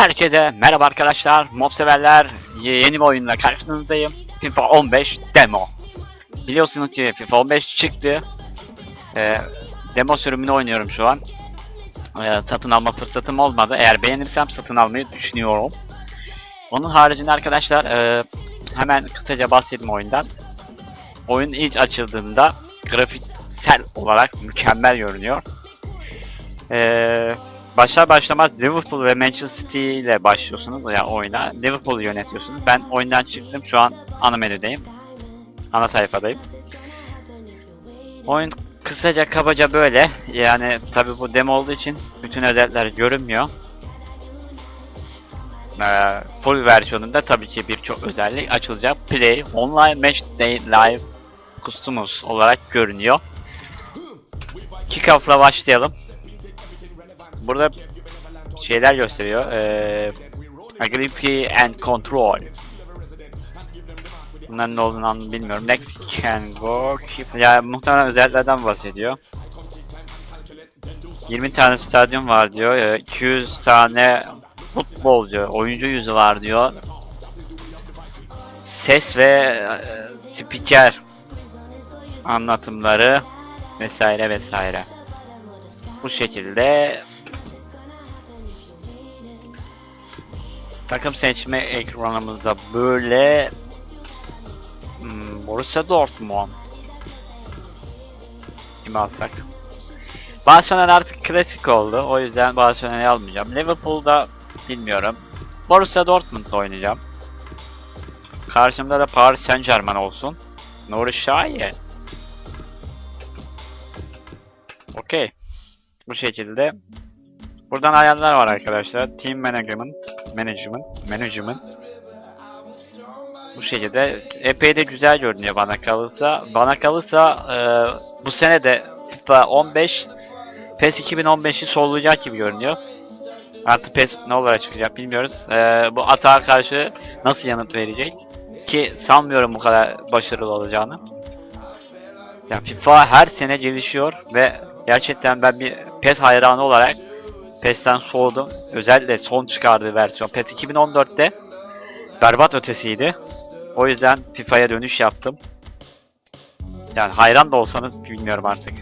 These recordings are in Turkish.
Herkese merhaba arkadaşlar, mob severler. Yeni bir oyunla karşınızdayım. FIFA 15 demo. Biliyorsunuz ki FIFA 15 çıktı. Ee, demo sürümünü oynuyorum şu an. Ee, satın alma fırsatım olmadı. Eğer beğenirsem satın almayı düşünüyorum. Onun haricinde arkadaşlar e, hemen kısaca bahsedeyim oyundan. Oyun ilk açıldığında grafiksel olarak mükemmel görünüyor. Eee başlar başlamaz Liverpool ve Manchester City ile başlıyorsunuz ya yani oyuna. Liverpool'u yönetiyorsunuz. Ben oyundan çıktım. Şu an ana menüdeyim. Ana sayfadayım. Oyun kısaca kabaca böyle. Yani tabi bu demo olduğu için bütün özellikler görünmüyor. Ee, full versiyonunda tabii ki birçok özellik açılacak. Play, Online Match Day Live Customs olarak görünüyor. Kickoff'la başlayalım. Burada şeyler gösteriyor. Ee, agility and control. Bunların ne olduğunu bilmiyorum. Next can go. Keep. Ya muhtemelen özelliklerden bahsediyor. 20 tane stadyum var diyor. Ee, 200 tane futbolcu, oyuncu yüzü var diyor. Ses ve e, spiker anlatımları vesaire vesaire. Bu şekilde takım seçme ekranımızda böyle hmm, Borussia Dortmund. Kimi alsak? Barcelona artık klasik oldu. O yüzden Barcelona'yı almayacağım. Liverpool'da bilmiyorum. Borussia Dortmund oynayacağım. Karşımda da Paris Saint Germain olsun. Nuri Şahin. Okey. Bu şekilde. Buradan ayarlar var arkadaşlar. Team Management, Management, Management. Bu şekilde epey de güzel görünüyor bana kalırsa. Bana kalırsa e, bu sene de FIFA 15 PES 2015'i sollayacak gibi görünüyor. Artı PES ne olarak çıkacak bilmiyoruz. E, bu atağa karşı nasıl yanıt verecek? Ki sanmıyorum bu kadar başarılı olacağını. Yani FIFA her sene gelişiyor ve gerçekten ben bir PES hayranı olarak PES'ten soğudum. Özellikle son çıkardığı versiyon PES 2014'te berbat ötesiydi. O yüzden FIFA'ya dönüş yaptım. Yani hayran da olsanız bilmiyorum artık.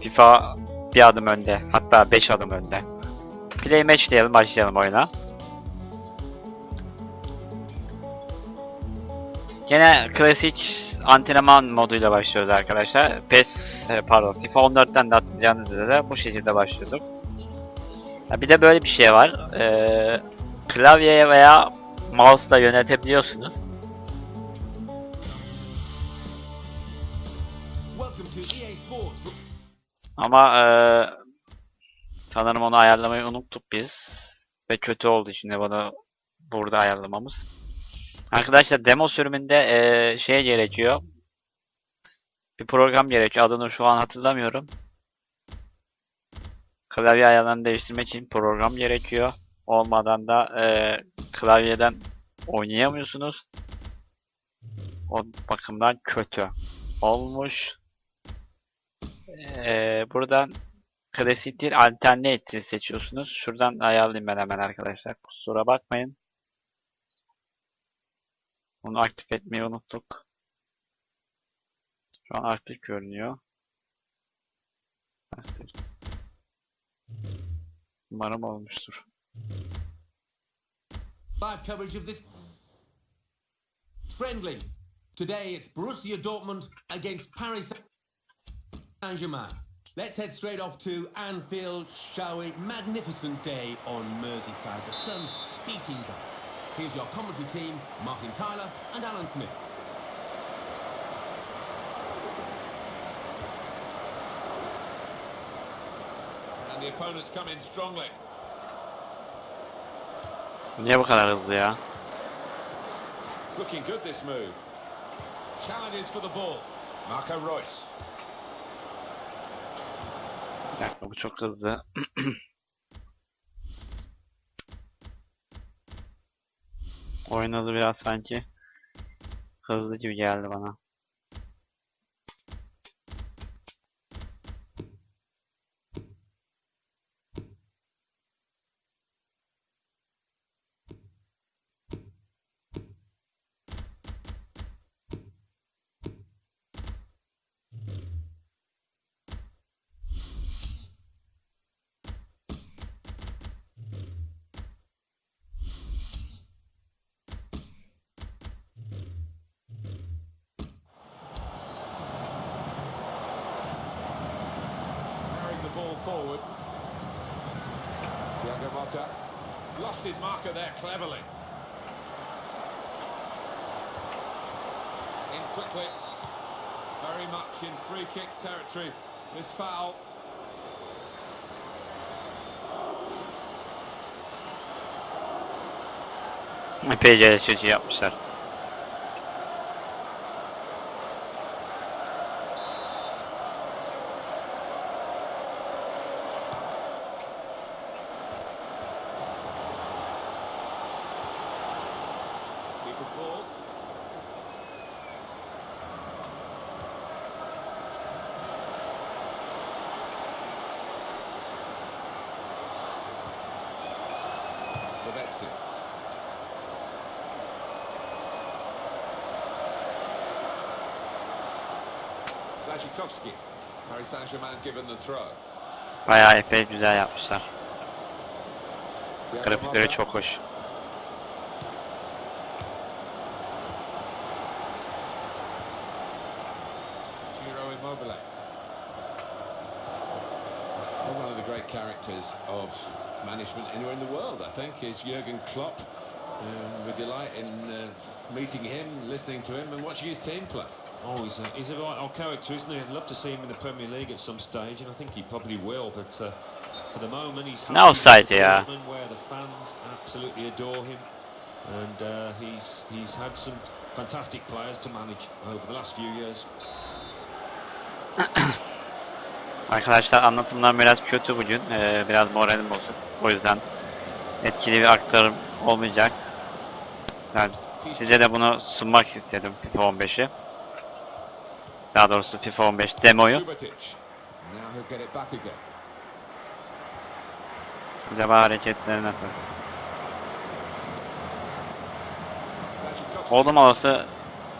FIFA bir adım önde. Hatta 5 adım önde. Play match diyelim başlayalım oyuna. Gene klasik antrenman moduyla başlıyoruz arkadaşlar. PES e, pardon FIFA 14'ten de hatırlayacağınız üzere bu şekilde başlıyorduk. Ha, bir de böyle bir şey var. Ee, klavyeye veya mouse'la yönetebiliyorsunuz. Ama ee, sanırım onu ayarlamayı unuttuk biz. Ve kötü oldu şimdi bunu burada ayarlamamız. Arkadaşlar demo sürümünde ee, şey gerekiyor. Bir program gerekiyor. Adını şu an hatırlamıyorum. Klavye ayarlarını değiştirmek için program gerekiyor. Olmadan da e, klavyeden oynayamıyorsunuz. O bakımdan kötü olmuş. E, buradan klasik değil alternatif seçiyorsunuz. Şuradan ayarlayayım ben hemen arkadaşlar. Kusura bakmayın. Bunu aktif etmeyi unuttuk. Şu an aktif görünüyor. Umarım olmuştur. Live coverage of this friendly. Today it's Borussia Dortmund against Paris Saint-Germain. Let's head straight off to Anfield, shall we? Magnificent day on Merseyside. The sun beating down. Here's your commentary team, Martin Tyler and Alan Smith. The opponents come in strongly. Niye bu kadar hızlı ya? It's looking good this move. Challenges for the ball. Marco Royce. Bir dakika bu çok hızlı. Oyun hızı biraz sanki hızlı gibi geldi bana. Forward. Thiago Motta. Lost his marker there cleverly. In quickly. Very much in free kick territory. This foul. My Epeyce eleştirici yapmışlar. Keeper's ball. Lavezzi. Blazikowski. Paris Saint-Germain given the throw. Bayağı epey güzel yapmışlar. Grafikleri çok hoş. Giro Immobile. One of the great characters of management anywhere in the world, I think, is Jurgen Klopp. Um, with delight in uh, meeting him, listening to him, and watching his team play. Oh, he's a, he's a right old character, isn't he? I'd love to see him in the Premier League at some stage, and I think he probably will. But uh, for the moment, he's Ne offside happy? Dortmund, where the fans absolutely adore him, and uh, he's he's had some fantastic players to manage over the last few years. Arkadaşlar anlatımlar biraz kötü bugün. Ee, biraz moralim bozuk. O yüzden etkili bir aktarım olmayacak. Yani size de bunu sunmak istedim FIFA 15'i. Daha doğrusu FIFA 15 demoyu. Acaba hareketleri nasıl? Oldum olası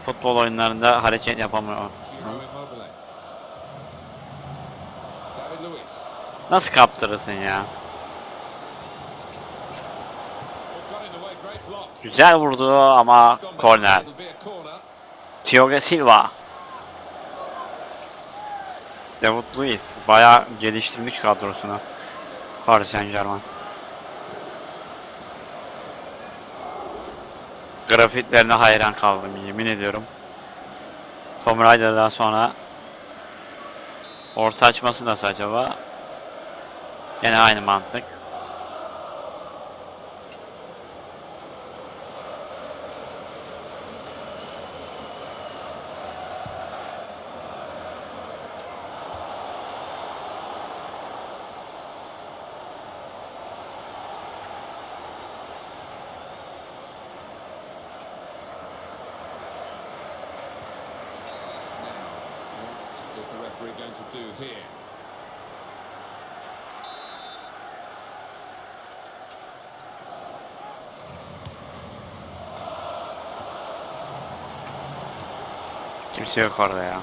futbol oyunlarında hareket yapamıyor. Nasıl kaptırırsın ya? Güzel vurdu ama korner. Thiago Silva. David Luiz bayağı geliştirmiş kadrosunu. Paris Saint Germain. Grafiklerine hayran kaldım yemin ediyorum. Tom Raider'dan sonra orta açması nasıl acaba? Yine aynı mantık. Kimse yok orada ya.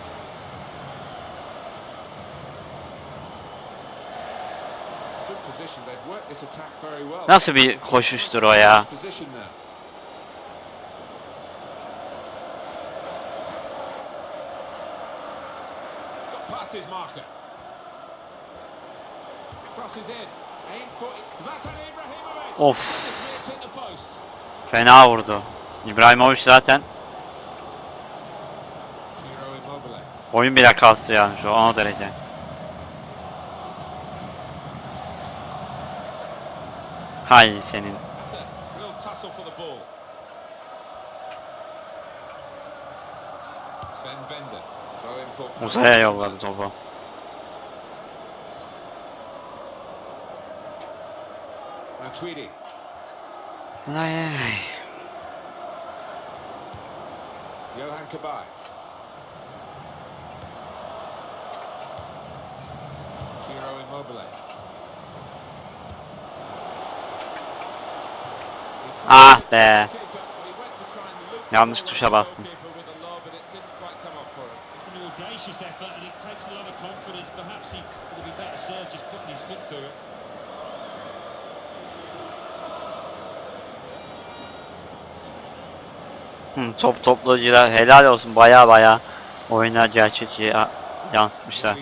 Nasıl bir koşuştur o ya? Of. Fena vurdu. İbrahimovic zaten oyun bile kastı yani şu an o derece. Hay senin. Uzaya yolladı topu. Ay, ay. Johan Kabay. Giro Immobile. Ah be. Keeper, but he went to try and loop the Yanlış tuşa bastım. Hı, top toplayıcılar helal olsun baya baya oyuna gerçekçi yansıtmışlar.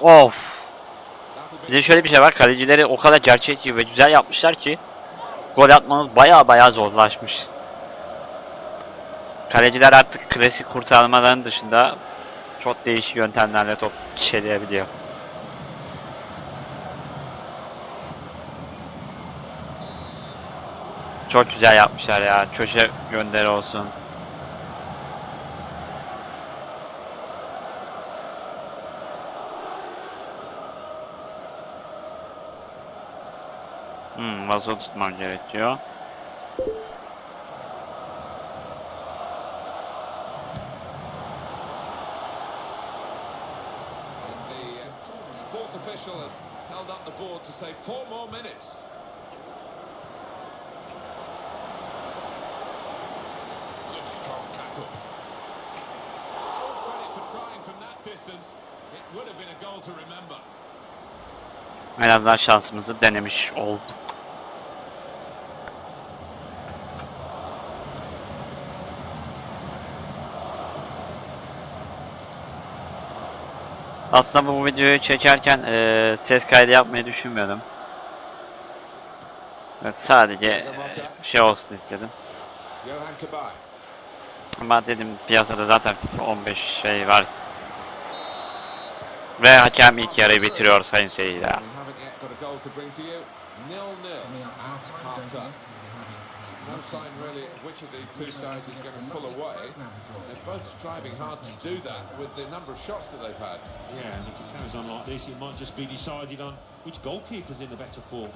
Of. Bize şöyle bir şey var. Kalecileri o kadar gerçekçi ve güzel yapmışlar ki gol atmamız baya baya zorlaşmış. Kaleciler artık klasik kurtarmaların dışında çok değişik yöntemlerle top çeleyebiliyor. Çok güzel yapmışlar ya. Köşe gönderi olsun. Goal to remember. En azından şansımızı denemiş olduk. Aslında bu videoyu çekerken eee, ses kaydı yapmayı düşünmüyordum. Evet, sadece eee, şey olsun istedim. Ama dedim piyasada zaten FIFA 15 şey var. Ve hakem ilk yarıyı bitiriyor sayın seyirciler. No sign really of which of these two sides is going to pull away. They're both striving hard to do that with the number of shots that they've had. Yeah, and if it carries on like this, it might just be decided on which goalkeeper's in the better form.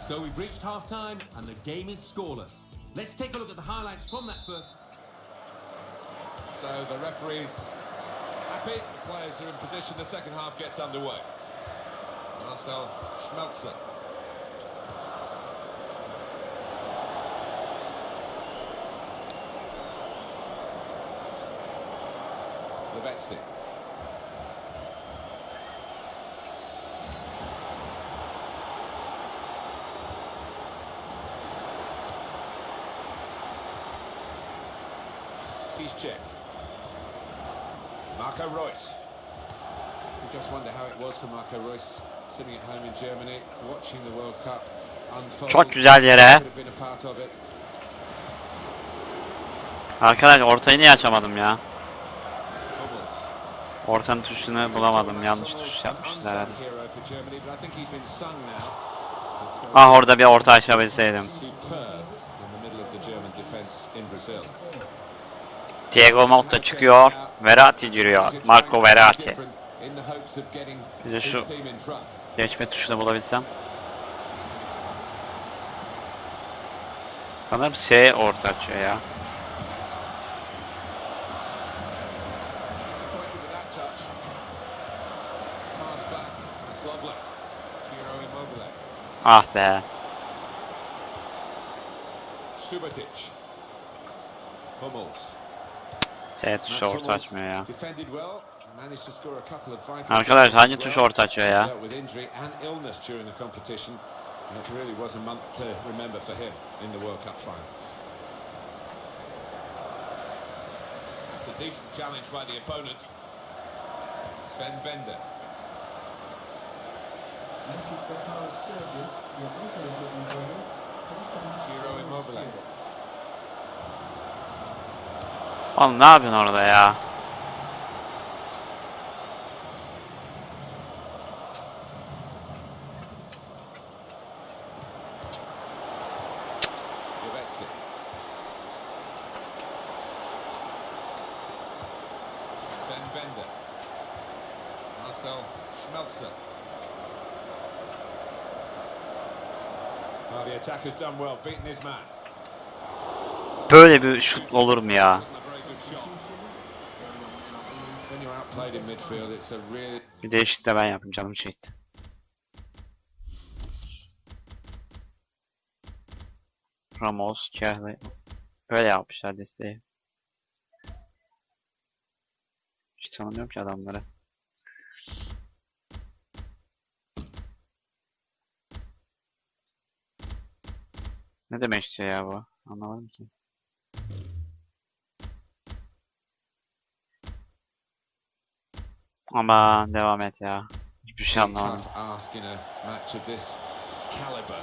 So we've reached half time and the game is scoreless. Let's take a look at the highlights from that first. So the referee's happy. The players are in position. The second half gets underway. Marcel Schmelzer. Lavetzi. Piszczek. Marco Reus. You just wonder how it was for Marco Reus sitting at home in Germany, watching the World Cup unfold. Çok güzel yere. Arkadaş ortayı niye açamadım ya? Ortanın tuşunu bulamadım. Yanlış tuş yapmışlar herhalde. Ah orada bir orta açabilseydim. Thiago Motta çıkıyor. Verratti giriyor. Marco Verratti. Bir de şu geçme tuşunu bulabilsem. Sanırım S orta açıyor ya. Ah, there. Subotic. Hummels. Evet, short açmıyor ya. Arkadaşlar hangi tuş short açıyor ya? It really was a month to remember for him in the World Cup finals. It's a decent challenge by the opponent, Sven Bender. Oğlum ne yapıyorsun orada ya? Böyle bir şut olur mu ya? Bir değişik de ben yapayım canım çekti. Ramos, Kerry. Böyle yapmışlar desteği. Hiç tanımıyorum ki adamları. Ne demek işte ya bu? Anlamadım ki. Ama devam et ya. Hiçbir şey anlamadım. tough ask in a match of this caliber.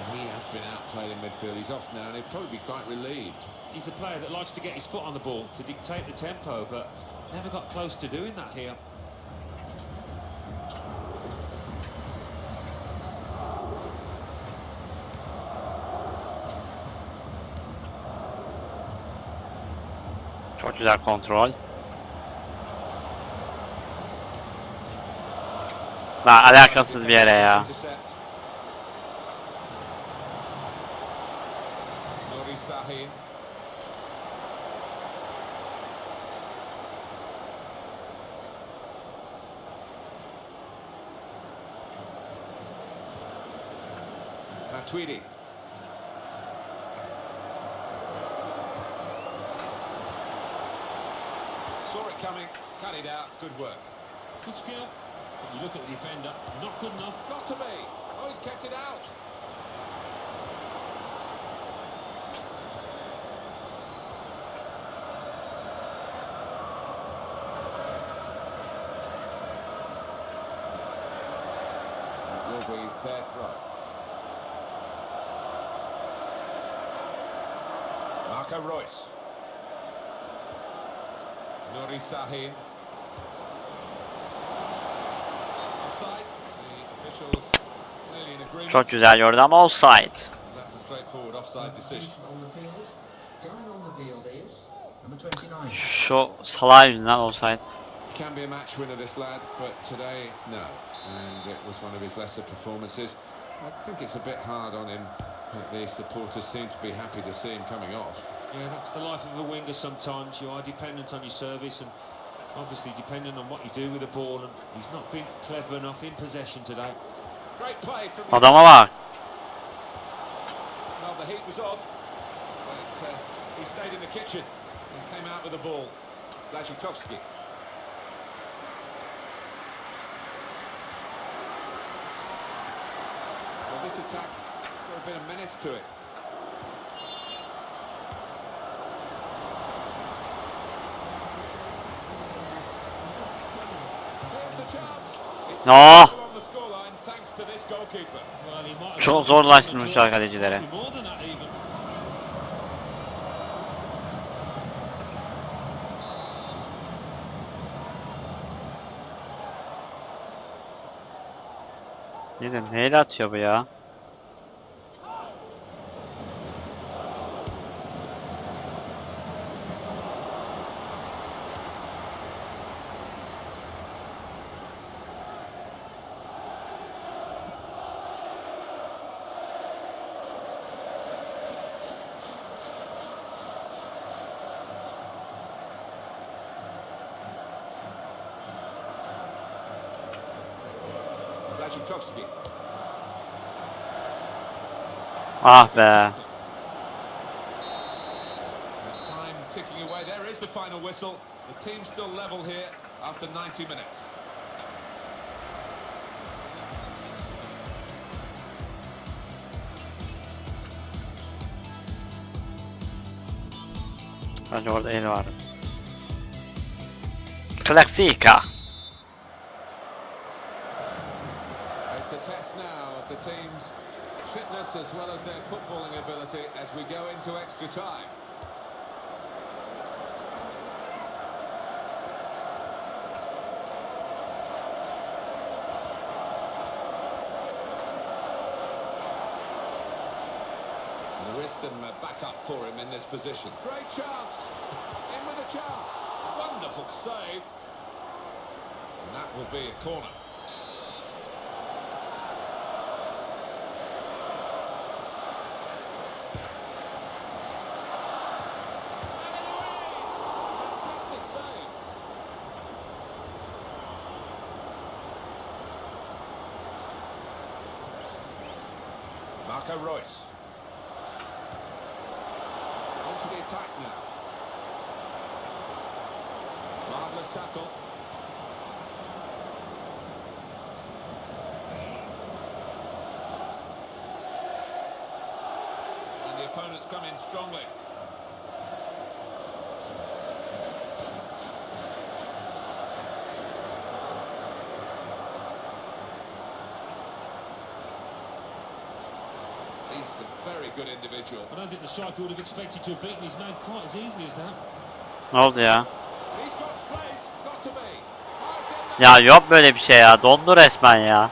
And he has been outplayed in midfield. He's off now, and he'll probably be quite relieved. He's a player that likes to get his foot on the ball to dictate the tempo, but never got close to doing that here. Güzel kontrol. Lan alakasız bir yere ya. Intercept. Nuri Sahin. Matuidi. Saw it coming, cut it out, good work. Good skill. But you look at the defender, not good enough. Got to be. Oh, he's kept it out. Will be their throw. Marco Royce. Nuri Sahin. Offside. The officials clearly in agreement. Çok güzel gördü ama offside. That's a straightforward offside decision. on the field. Going on the is number 29. Şu salak yüzünden offside. Can be a match winner, this lad, but today, no. And it was one of his lesser performances. I think it's a bit hard on him. but The supporters seem to be happy to see him coming off. Yeah, that's the life of a winger sometimes. You are dependent on your service and obviously dependent on what you do with the ball. And he's not been clever enough in possession today. Great play. Adama bak. Well, the heat was on, but uh, he stayed in the kitchen and came out with the ball. Blazikowski. Well, this attack got a bit of menace to it. Have Çok zorlaştırmış even. Nedir? Neyle atıyor bu ya? Blazikowski. Ah. And time ticking away. There is the final whistle. The team's still level here after 90 minutes. Bence orada el var. Klasika. It's a test now of the team's fitness as well as their footballing ability as we go into extra time. There is some uh, backup for him in this position. Great chance. In with a chance. Wonderful save. And that will be a corner. And it is! Fantastic save. Marco Royce. On the attack now. Marvellous tackle. And the opponents come in strongly. Ne oldu ya? He's got space, got to be. Fires in there. Ya yok böyle bir şey ya. Dondu resmen ya.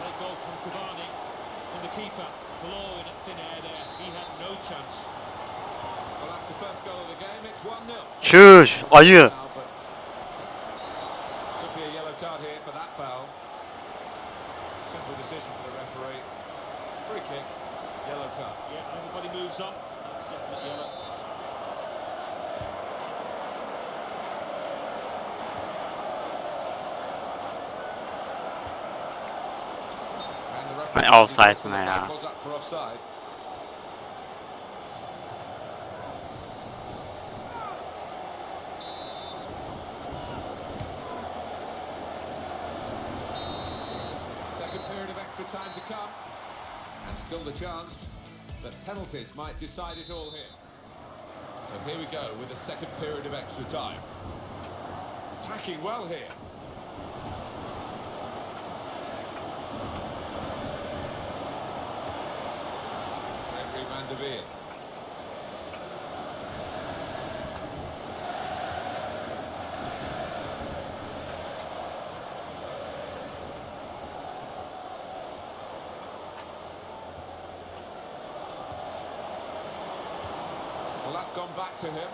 Great goal offside for offside. Second period of extra time to come. And still the chance that penalties might decide it all here. So here we go with the second period of extra time. Attacking well here. Der Veer. Well, that's gone back to him.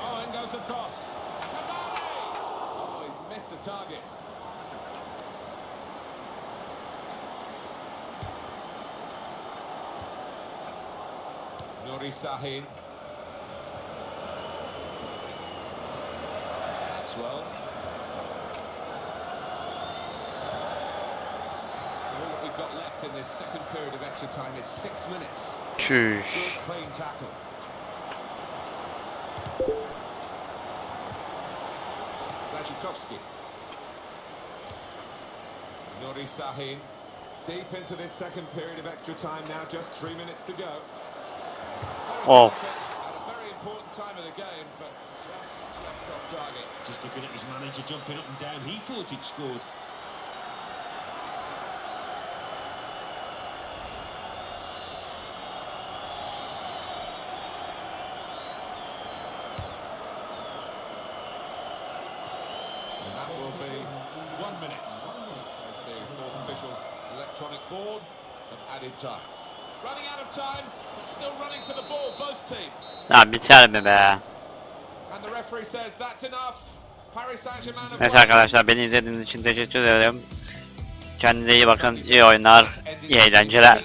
Oh, in goes across. Oh, he's missed the target. Nuri Sahin. Maxwell. All that we've got left in this second period of extra time is six minutes. Good clean tackle. Rajikowski. Nuri Sahin. Deep into this second period of extra time now, just three minutes to go. Oh. but just, just off target. Just looking at his manager jumping up and down, he thought he'd scored. That will be one minute. As the fourth officials' electronic board have added time. Running out of time, but still running for the ball, both teams. Ya biter mi be? Neyse arkadaşlar beni izlediğiniz için teşekkür ederim. Kendinize iyi bakın. iyi oyunlar. iyi eğlenceler.